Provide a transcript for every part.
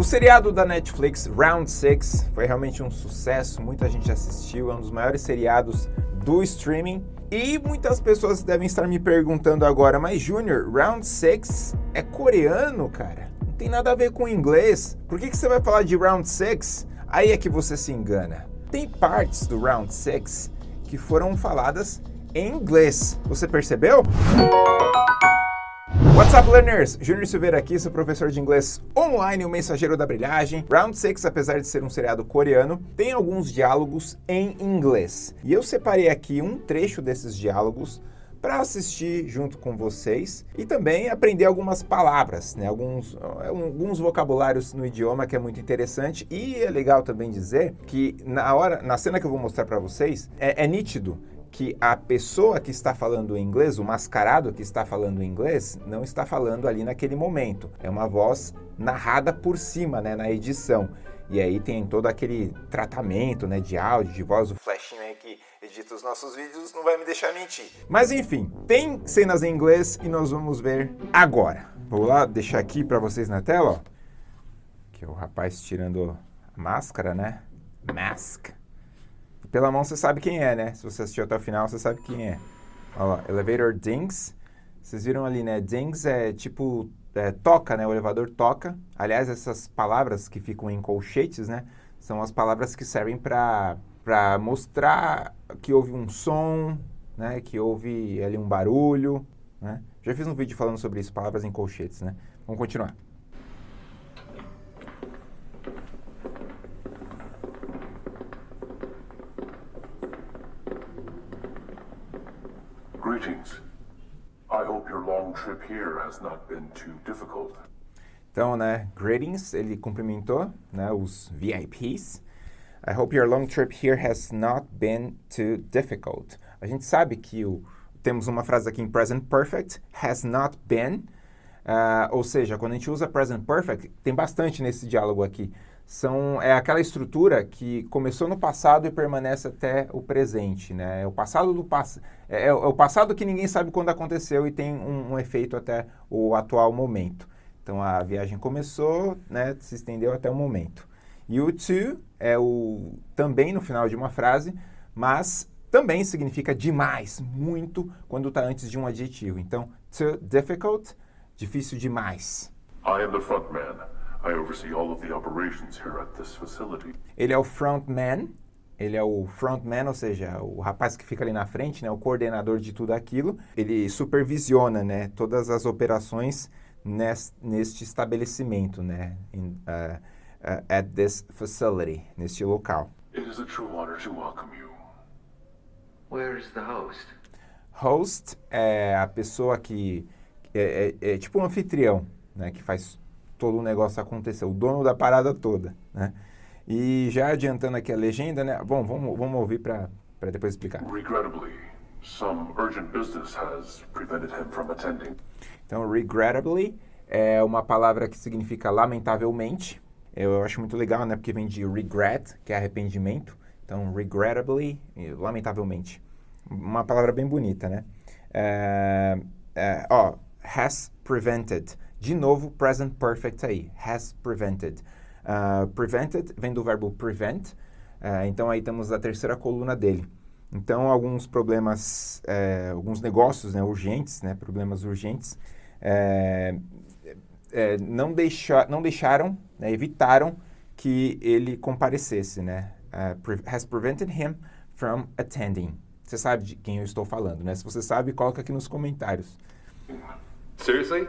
O seriado da Netflix, Round 6, foi realmente um sucesso, muita gente assistiu, é um dos maiores seriados do streaming. E muitas pessoas devem estar me perguntando agora, mas Junior, Round 6 é coreano, cara? Não tem nada a ver com inglês. Por que, que você vai falar de Round 6? Aí é que você se engana. Tem partes do Round 6 que foram faladas em inglês. Você percebeu? What's up, learners? Júnior Silveira aqui, sou professor de inglês online, o mensageiro da brilhagem. Round 6, apesar de ser um seriado coreano, tem alguns diálogos em inglês. E eu separei aqui um trecho desses diálogos para assistir junto com vocês e também aprender algumas palavras, né? alguns, alguns vocabulários no idioma que é muito interessante e é legal também dizer que na hora, na cena que eu vou mostrar para vocês, é, é nítido que a pessoa que está falando inglês, o mascarado que está falando inglês, não está falando ali naquele momento. É uma voz narrada por cima, né, na edição. E aí tem todo aquele tratamento, né, de áudio, de voz, o flashinho aí que edita os nossos vídeos não vai me deixar mentir. Mas enfim, tem cenas em inglês e nós vamos ver agora. Vou lá deixar aqui para vocês na tela, ó. Que é o rapaz tirando a máscara, né? Mask. Pela mão você sabe quem é, né? Se você assistiu até o final, você sabe quem é. Olha lá, Elevator Dings. Vocês viram ali, né? Dings é tipo, é, toca, né? O elevador toca. Aliás, essas palavras que ficam em colchetes, né? São as palavras que servem para mostrar que houve um som, né? Que houve ali um barulho, né? Já fiz um vídeo falando sobre isso, palavras em colchetes, né? Vamos continuar. Greetings. I hope your long trip here has not been too difficult. Então, né, greetings, ele cumprimentou, né, os VIPs. I hope your long trip here has not been too difficult. A gente sabe que o, temos uma frase aqui em present perfect, has not been, uh, ou seja, quando a gente usa present perfect, tem bastante nesse diálogo aqui são, é aquela estrutura que começou no passado e permanece até o presente. Né? É, o passado do pass é, é, o passado que ninguém sabe quando aconteceu e tem um, um, efeito até o atual momento. Então a viagem começou, né, se estendeu até o momento. E o to é o também no final de uma frase, mas também significa demais, muito, quando está antes de um adjetivo. Então, too difficult, difícil demais. I am the front man. I oversee all of the operations here at this facility. Ele é o frontman, ele é o frontman, ou seja, o rapaz que fica ali na frente, né, o coordenador de tudo aquilo. Ele supervisiona, né, todas as operações neste, neste estabelecimento, né, in, uh, uh, at this facility, neste local. It is a true honor to welcome you. Where is the host? Host é a pessoa que é, é, é tipo um anfitrião, né, que faz todo o negócio acontecer, o dono da parada toda, né? E já adiantando aqui a legenda, né? Bom, vamos, vamos ouvir para depois explicar. Regrettably, some urgent business has prevented him from attending. Então, regrettably é uma palavra que significa lamentavelmente. Eu acho muito legal, né? Porque vem de regret, que é arrependimento. Então, regrettably, lamentavelmente. Uma palavra bem bonita, né? É, é, ó, has prevented. De novo, present perfect aí, has prevented. Uh, prevented vem do verbo prevent, uh, então aí temos a terceira coluna dele. Então, alguns problemas, uh, alguns negócios né, urgentes, né, problemas urgentes, eh, eh, não, deixa, não deixaram, né, evitaram que ele comparecesse, né? Pre has prevented him from attending. Você sabe de quem eu estou falando, né? Se você sabe, coloca aqui nos comentários. Seriously?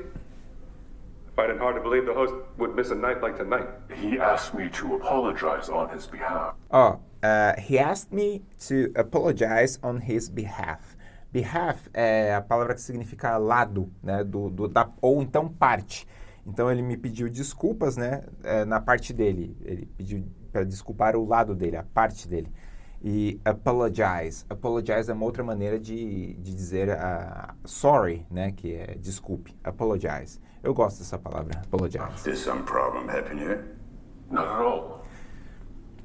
Find it hard to believe the host would miss a night like tonight. He asked me to apologize on his behalf. Oh, uh, he asked me to apologize on his behalf. Behalf é a palavra que significa lado, né, do, do da, ou então parte. Então ele me pediu desculpas, né, é, na parte dele. Ele pediu para desculpar o lado dele, a parte dele. E apologize. Apologize é uma outra maneira de, de dizer uh, sorry, né, que é desculpe. Apologize. Eu gosto dessa palavra, apologize. Is some problem happen here? Not at all.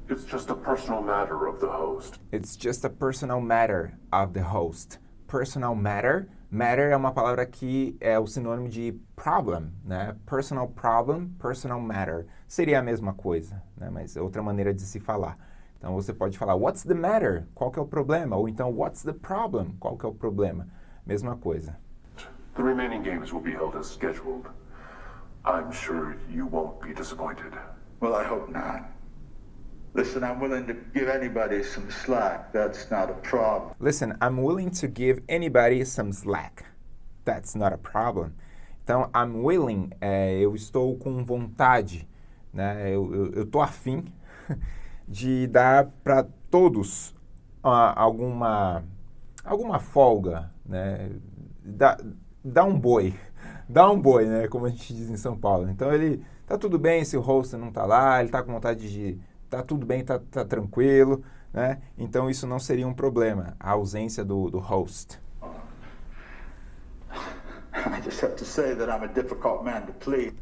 It's just a personal matter of the host. It's just a personal matter of the host. Personal matter Matter é uma palavra que é o sinônimo de problem, né? Personal problem, personal matter. Seria a mesma coisa, né? Mas é outra maneira de se falar. Então você pode falar what's the matter? Qual que é o problema? Ou então what's the problem? Qual que é o problema? Mesma coisa. The remaining games will be held as scheduled. I'm sure you won't be disappointed. Well, I hope not. Listen, I'm willing to give anybody some slack. That's not a problem. Listen, I'm willing to give anybody some slack. That's not a problem. Então, I'm willing, é, eu estou com vontade, né? Eu, eu, eu tô afim de dar para todos uh, alguma, alguma folga, né? Dá, dá um boi, dá um boi, né? Como a gente diz em São Paulo. Então, ele, tá tudo bem se o host não tá lá, ele tá com vontade de tá tudo bem, tá, tá tranquilo, né? Então isso não seria um problema, a ausência do, do host. I just have to say that I'm a difficult man to please.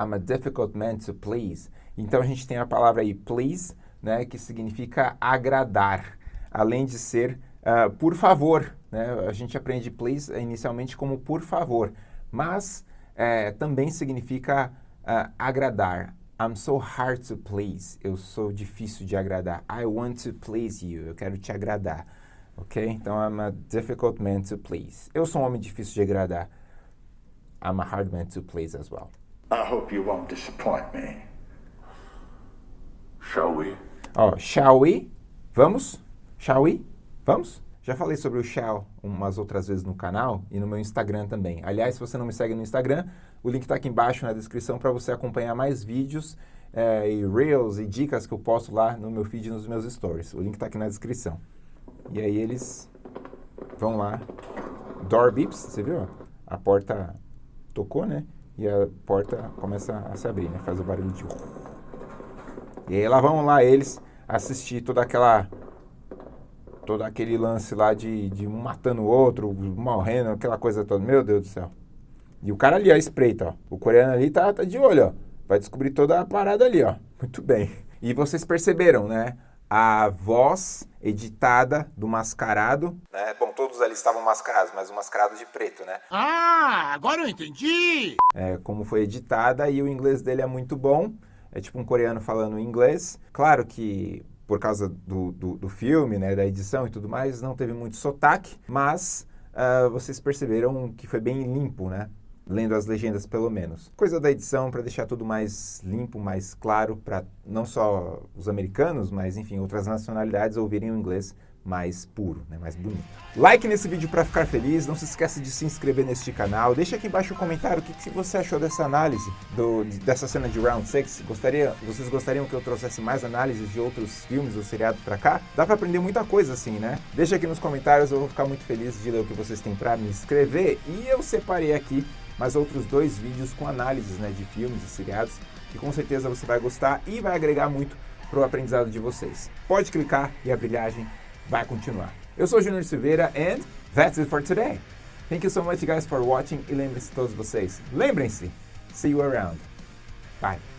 I'm a difficult man to please. Então a gente tem a palavra aí please, né, que significa agradar, além de ser uh, por favor, né? A gente aprende please inicialmente como por favor, mas uh, também significa uh, agradar, I'm so hard to please. Eu sou difícil de agradar. I want to please you. Eu quero te agradar. Ok? Então, I'm a difficult man to please. Eu sou um homem difícil de agradar. I'm a hard man to please as well. I hope you won't disappoint me. Shall we? Oh, shall we? Vamos? Shall we? Vamos? Já falei sobre o shall umas outras vezes no canal e no meu Instagram também. Aliás, se você não me segue no Instagram, o link está aqui embaixo na descrição para você acompanhar mais vídeos é, e reels e dicas que eu posto lá no meu feed e nos meus stories. O link está aqui na descrição. E aí eles vão lá. Door beeps, você viu? A porta tocou, né? E a porta começa a se abrir, né? Faz o barulho de... E aí lá vão lá eles assistir toda aquela... Todo aquele lance lá de, de um matando o outro, morrendo, aquela coisa toda. Meu Deus do céu. E o cara ali, ó, espreita, ó. O coreano ali tá, tá de olho, ó. Vai descobrir toda a parada ali, ó. Muito bem. E vocês perceberam, né? A voz editada do mascarado. Né? Bom, todos ali estavam mascarados, mas o mascarado de preto, né? Ah, agora eu entendi! É, como foi editada e o inglês dele é muito bom. É tipo um coreano falando inglês. Claro que por causa do, do, do filme, né, da edição e tudo mais, não teve muito sotaque, mas uh, vocês perceberam que foi bem limpo, né? lendo as legendas pelo menos. Coisa da edição para deixar tudo mais limpo, mais claro para não só os americanos, mas enfim, outras nacionalidades ouvirem o inglês mais puro, né, mais bonito. Like nesse vídeo para ficar feliz, não se esqueça de se inscrever neste canal, deixa aqui embaixo o um comentário o que, que, você achou dessa análise, do, dessa cena de Round 6, Gostaria, vocês gostariam que eu trouxesse mais análises de outros filmes ou seriados para cá? Dá para aprender muita coisa assim, né? Deixa aqui nos comentários, eu vou ficar muito feliz de ler o que vocês têm para me escrever e eu separei aqui mais outros dois vídeos com análises né, de filmes e seriados que com certeza você vai gostar e vai agregar muito para o aprendizado de vocês. Pode clicar e a brilhagem vai continuar. Eu sou Junior Silveira and that's it for today. Thank you so much guys for watching e lembrem-se todos vocês, lembrem-se, see you around. Bye.